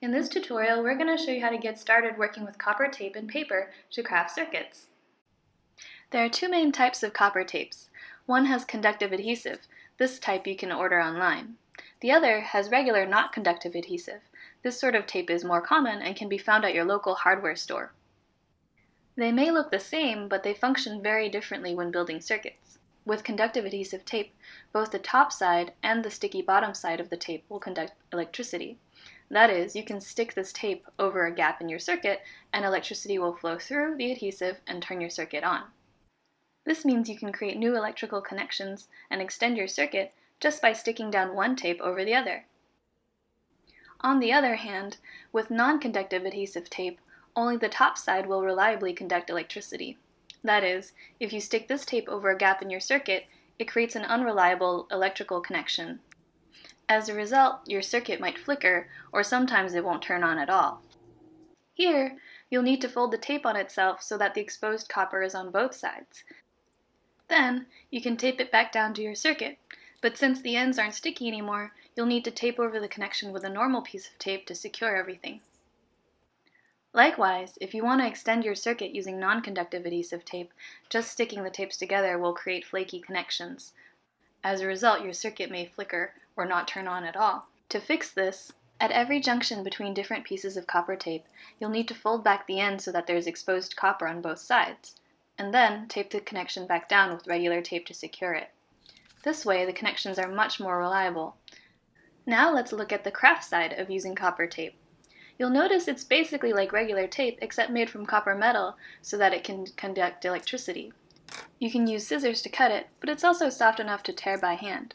In this tutorial, we're going to show you how to get started working with copper tape and paper to craft circuits. There are two main types of copper tapes. One has conductive adhesive. This type you can order online. The other has regular not conductive adhesive. This sort of tape is more common and can be found at your local hardware store. They may look the same, but they function very differently when building circuits. With conductive adhesive tape, both the top side and the sticky bottom side of the tape will conduct electricity. That is, you can stick this tape over a gap in your circuit and electricity will flow through the adhesive and turn your circuit on. This means you can create new electrical connections and extend your circuit just by sticking down one tape over the other. On the other hand, with non-conductive adhesive tape, only the top side will reliably conduct electricity. That is, if you stick this tape over a gap in your circuit, it creates an unreliable electrical connection as a result, your circuit might flicker, or sometimes it won't turn on at all. Here, you'll need to fold the tape on itself so that the exposed copper is on both sides. Then, you can tape it back down to your circuit, but since the ends aren't sticky anymore, you'll need to tape over the connection with a normal piece of tape to secure everything. Likewise, if you want to extend your circuit using non-conductive adhesive tape, just sticking the tapes together will create flaky connections. As a result, your circuit may flicker or not turn on at all. To fix this, at every junction between different pieces of copper tape, you'll need to fold back the end so that there is exposed copper on both sides, and then tape the connection back down with regular tape to secure it. This way, the connections are much more reliable. Now let's look at the craft side of using copper tape. You'll notice it's basically like regular tape except made from copper metal so that it can conduct electricity. You can use scissors to cut it, but it's also soft enough to tear by hand.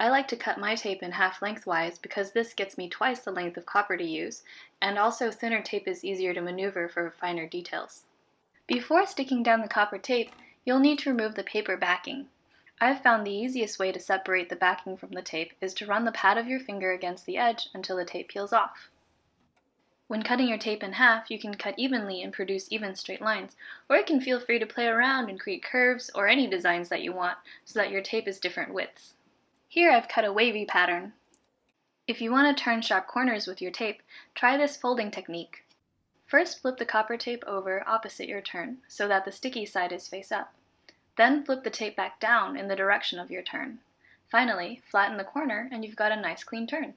I like to cut my tape in half lengthwise because this gets me twice the length of copper to use, and also thinner tape is easier to maneuver for finer details. Before sticking down the copper tape, you'll need to remove the paper backing. I've found the easiest way to separate the backing from the tape is to run the pad of your finger against the edge until the tape peels off. When cutting your tape in half, you can cut evenly and produce even straight lines, or you can feel free to play around and create curves or any designs that you want so that your tape is different widths. Here I've cut a wavy pattern. If you want to turn sharp corners with your tape, try this folding technique. First flip the copper tape over opposite your turn, so that the sticky side is face up. Then flip the tape back down in the direction of your turn. Finally, flatten the corner and you've got a nice clean turn.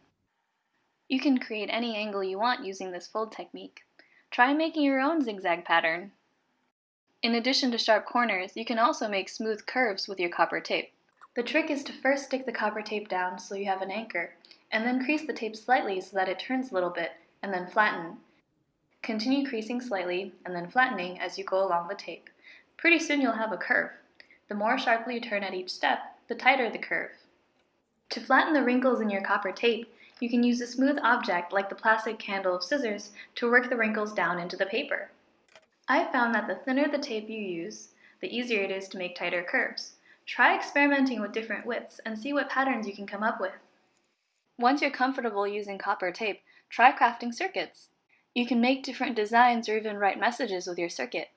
You can create any angle you want using this fold technique. Try making your own zigzag pattern. In addition to sharp corners, you can also make smooth curves with your copper tape. The trick is to first stick the copper tape down so you have an anchor, and then crease the tape slightly so that it turns a little bit, and then flatten. Continue creasing slightly and then flattening as you go along the tape. Pretty soon you'll have a curve. The more sharply you turn at each step, the tighter the curve. To flatten the wrinkles in your copper tape, you can use a smooth object like the plastic handle of scissors to work the wrinkles down into the paper. I've found that the thinner the tape you use, the easier it is to make tighter curves. Try experimenting with different widths and see what patterns you can come up with. Once you're comfortable using copper tape, try crafting circuits. You can make different designs or even write messages with your circuit.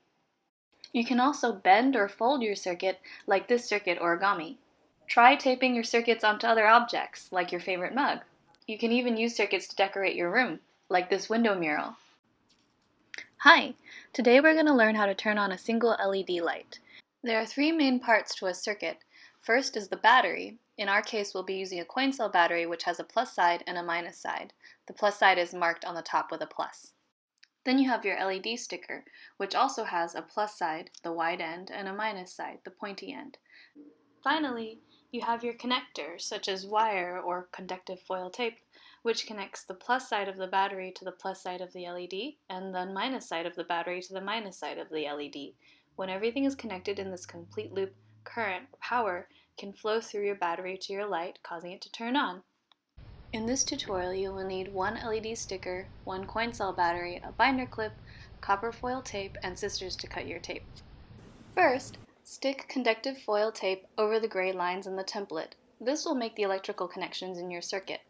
You can also bend or fold your circuit like this circuit origami. Try taping your circuits onto other objects, like your favorite mug. You can even use circuits to decorate your room, like this window mural. Hi! Today we're going to learn how to turn on a single LED light. There are three main parts to a circuit. First is the battery. In our case, we'll be using a coin cell battery which has a plus side and a minus side. The plus side is marked on the top with a plus. Then you have your LED sticker, which also has a plus side, the wide end, and a minus side, the pointy end. Finally, you have your connector, such as wire or conductive foil tape, which connects the plus side of the battery to the plus side of the LED, and the minus side of the battery to the minus side of the LED. When everything is connected in this complete loop, current, power, can flow through your battery to your light, causing it to turn on. In this tutorial, you will need one LED sticker, one coin cell battery, a binder clip, copper foil tape, and scissors to cut your tape. First, stick conductive foil tape over the gray lines in the template. This will make the electrical connections in your circuit.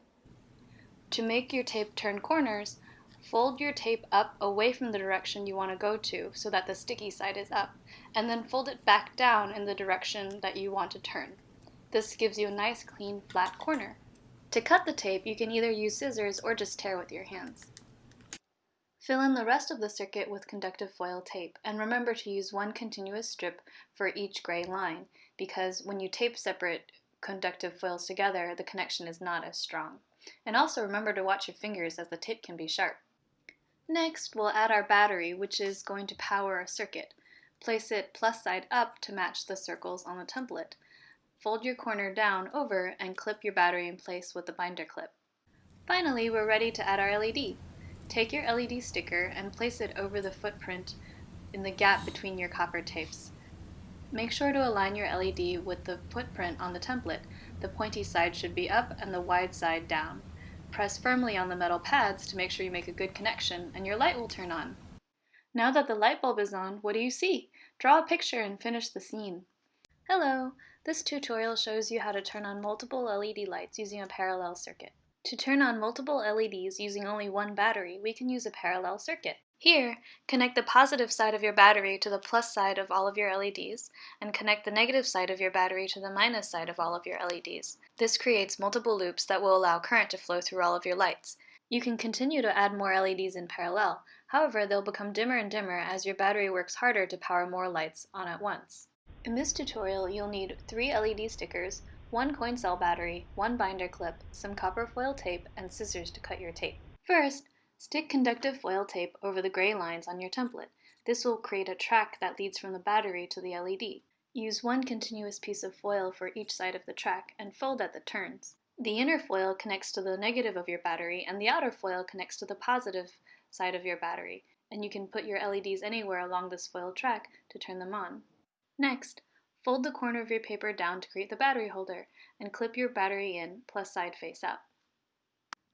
To make your tape turn corners, Fold your tape up away from the direction you want to go to so that the sticky side is up, and then fold it back down in the direction that you want to turn. This gives you a nice clean flat corner. To cut the tape, you can either use scissors or just tear with your hands. Fill in the rest of the circuit with conductive foil tape, and remember to use one continuous strip for each gray line, because when you tape separate conductive foils together, the connection is not as strong. And also remember to watch your fingers as the tape can be sharp. Next, we'll add our battery, which is going to power our circuit. Place it plus side up to match the circles on the template. Fold your corner down over and clip your battery in place with the binder clip. Finally, we're ready to add our LED. Take your LED sticker and place it over the footprint in the gap between your copper tapes. Make sure to align your LED with the footprint on the template. The pointy side should be up and the wide side down. Press firmly on the metal pads to make sure you make a good connection and your light will turn on. Now that the light bulb is on, what do you see? Draw a picture and finish the scene. Hello! This tutorial shows you how to turn on multiple LED lights using a parallel circuit. To turn on multiple LEDs using only one battery, we can use a parallel circuit. Here, connect the positive side of your battery to the plus side of all of your LEDs, and connect the negative side of your battery to the minus side of all of your LEDs. This creates multiple loops that will allow current to flow through all of your lights. You can continue to add more LEDs in parallel, however they'll become dimmer and dimmer as your battery works harder to power more lights on at once. In this tutorial, you'll need three LED stickers, one coin cell battery, one binder clip, some copper foil tape, and scissors to cut your tape. First, stick conductive foil tape over the gray lines on your template. This will create a track that leads from the battery to the LED. Use one continuous piece of foil for each side of the track and fold at the turns. The inner foil connects to the negative of your battery and the outer foil connects to the positive side of your battery, and you can put your LEDs anywhere along this foil track to turn them on. Next, Fold the corner of your paper down to create the battery holder and clip your battery in plus side face up.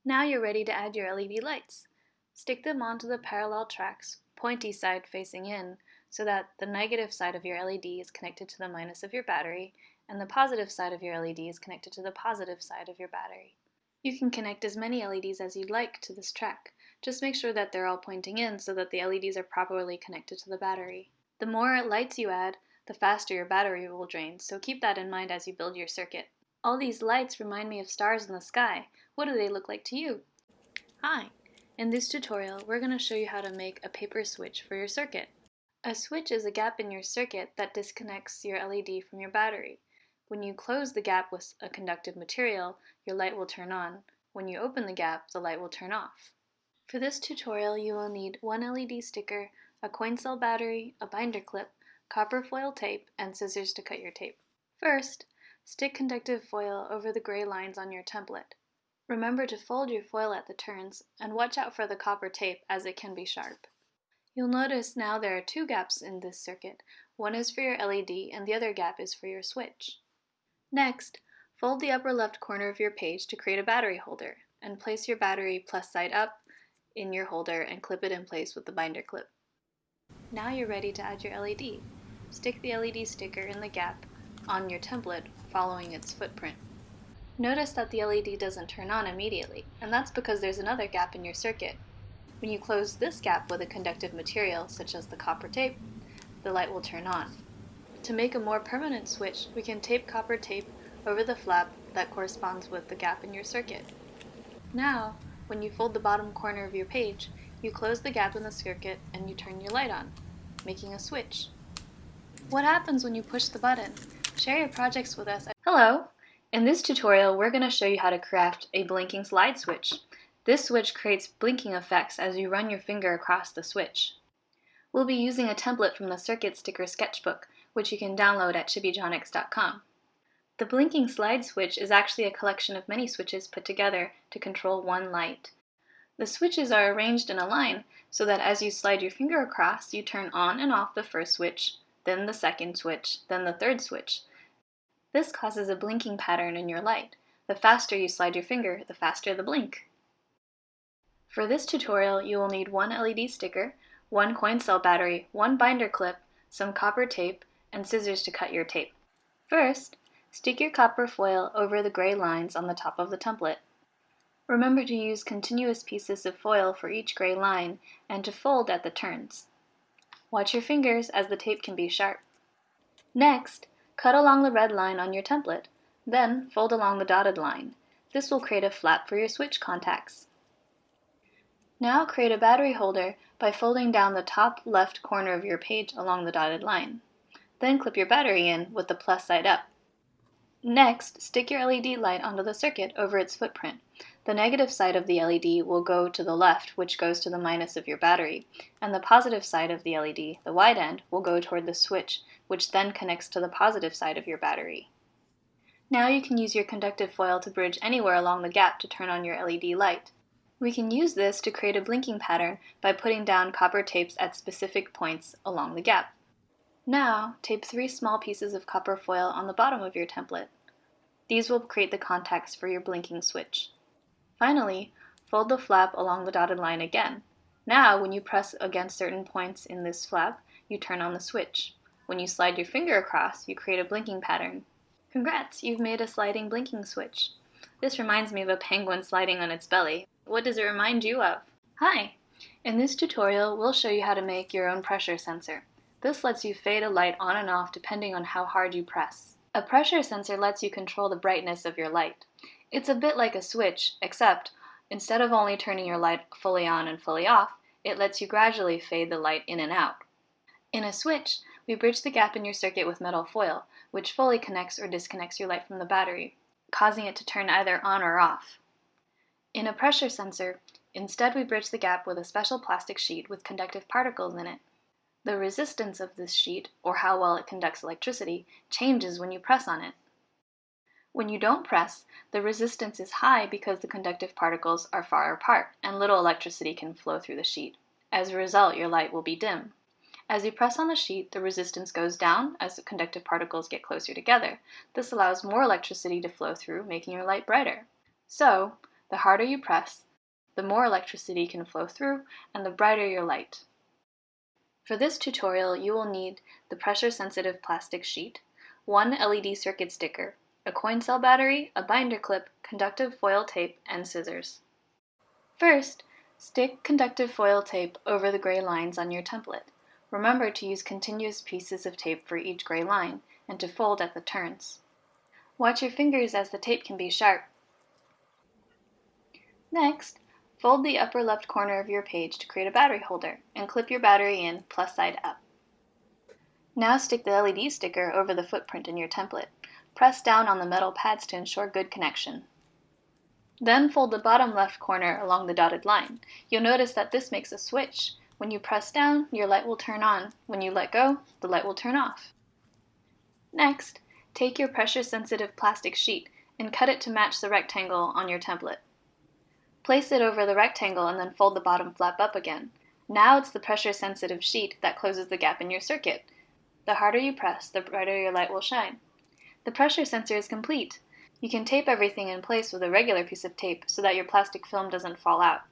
Now you're ready to add your LED lights. Stick them onto the parallel tracks, pointy side facing in, so that the negative side of your LED is connected to the minus of your battery and the positive side of your LED is connected to the positive side of your battery. You can connect as many LEDs as you'd like to this track. Just make sure that they're all pointing in so that the LEDs are properly connected to the battery. The more lights you add, the faster your battery will drain, so keep that in mind as you build your circuit. All these lights remind me of stars in the sky. What do they look like to you? Hi! In this tutorial, we're going to show you how to make a paper switch for your circuit. A switch is a gap in your circuit that disconnects your LED from your battery. When you close the gap with a conductive material, your light will turn on. When you open the gap, the light will turn off. For this tutorial, you will need one LED sticker, a coin cell battery, a binder clip, copper foil tape, and scissors to cut your tape. First, stick conductive foil over the gray lines on your template. Remember to fold your foil at the turns, and watch out for the copper tape as it can be sharp. You'll notice now there are two gaps in this circuit. One is for your LED and the other gap is for your switch. Next, fold the upper left corner of your page to create a battery holder, and place your battery plus side up in your holder and clip it in place with the binder clip. Now you're ready to add your LED. Stick the LED sticker in the gap on your template following its footprint. Notice that the LED doesn't turn on immediately, and that's because there's another gap in your circuit. When you close this gap with a conductive material, such as the copper tape, the light will turn on. To make a more permanent switch, we can tape copper tape over the flap that corresponds with the gap in your circuit. Now, when you fold the bottom corner of your page, you close the gap in the circuit and you turn your light on, making a switch. What happens when you push the button? Share your projects with us. Hello! In this tutorial, we're going to show you how to craft a blinking slide switch. This switch creates blinking effects as you run your finger across the switch. We'll be using a template from the Circuit Sticker Sketchbook, which you can download at chibitronics.com. The blinking slide switch is actually a collection of many switches put together to control one light. The switches are arranged in a line so that as you slide your finger across, you turn on and off the first switch, then the second switch, then the third switch. This causes a blinking pattern in your light. The faster you slide your finger, the faster the blink. For this tutorial, you will need one LED sticker, one coin cell battery, one binder clip, some copper tape, and scissors to cut your tape. First, stick your copper foil over the gray lines on the top of the template. Remember to use continuous pieces of foil for each gray line and to fold at the turns. Watch your fingers as the tape can be sharp. Next, cut along the red line on your template, then fold along the dotted line. This will create a flap for your switch contacts. Now create a battery holder by folding down the top left corner of your page along the dotted line. Then clip your battery in with the plus side up. Next, stick your LED light onto the circuit over its footprint. The negative side of the LED will go to the left, which goes to the minus of your battery, and the positive side of the LED, the wide end, will go toward the switch, which then connects to the positive side of your battery. Now you can use your conductive foil to bridge anywhere along the gap to turn on your LED light. We can use this to create a blinking pattern by putting down copper tapes at specific points along the gap. Now, tape three small pieces of copper foil on the bottom of your template. These will create the contacts for your blinking switch. Finally, fold the flap along the dotted line again. Now, when you press against certain points in this flap, you turn on the switch. When you slide your finger across, you create a blinking pattern. Congrats, you've made a sliding blinking switch. This reminds me of a penguin sliding on its belly. What does it remind you of? Hi! In this tutorial, we'll show you how to make your own pressure sensor. This lets you fade a light on and off depending on how hard you press. A pressure sensor lets you control the brightness of your light. It's a bit like a switch, except instead of only turning your light fully on and fully off, it lets you gradually fade the light in and out. In a switch, we bridge the gap in your circuit with metal foil, which fully connects or disconnects your light from the battery, causing it to turn either on or off. In a pressure sensor, instead we bridge the gap with a special plastic sheet with conductive particles in it. The resistance of this sheet, or how well it conducts electricity, changes when you press on it. When you don't press, the resistance is high because the conductive particles are far apart and little electricity can flow through the sheet. As a result, your light will be dim. As you press on the sheet, the resistance goes down as the conductive particles get closer together. This allows more electricity to flow through, making your light brighter. So, the harder you press, the more electricity can flow through and the brighter your light. For this tutorial, you will need the pressure-sensitive plastic sheet, one LED circuit sticker, a coin cell battery, a binder clip, conductive foil tape, and scissors. First, stick conductive foil tape over the gray lines on your template. Remember to use continuous pieces of tape for each gray line, and to fold at the turns. Watch your fingers as the tape can be sharp. Next, fold the upper left corner of your page to create a battery holder, and clip your battery in plus side up. Now stick the LED sticker over the footprint in your template. Press down on the metal pads to ensure good connection. Then fold the bottom left corner along the dotted line. You'll notice that this makes a switch. When you press down, your light will turn on. When you let go, the light will turn off. Next, take your pressure-sensitive plastic sheet and cut it to match the rectangle on your template. Place it over the rectangle and then fold the bottom flap up again. Now it's the pressure-sensitive sheet that closes the gap in your circuit. The harder you press, the brighter your light will shine. The pressure sensor is complete. You can tape everything in place with a regular piece of tape so that your plastic film doesn't fall out.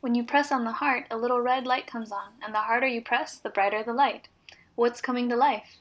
When you press on the heart, a little red light comes on, and the harder you press, the brighter the light. What's coming to life?